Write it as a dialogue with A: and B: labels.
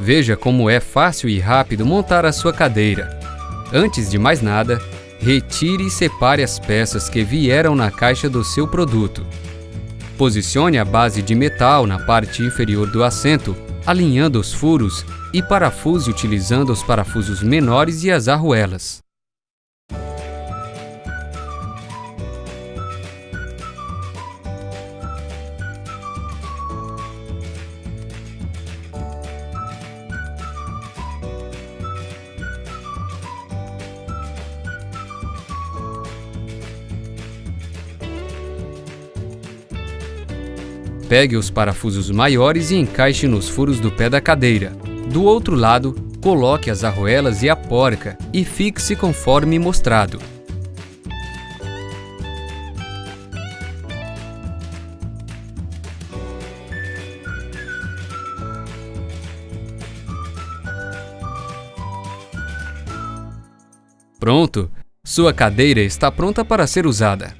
A: Veja como é fácil e rápido montar a sua cadeira. Antes de mais nada, retire e separe as peças que vieram na caixa do seu produto. Posicione a base de metal na parte inferior do assento, alinhando os furos e parafuse utilizando os parafusos menores e as arruelas. Pegue os parafusos maiores e encaixe nos furos do pé da cadeira. Do outro lado, coloque as arruelas e a porca e fixe conforme mostrado. Pronto! Sua cadeira está pronta para ser usada.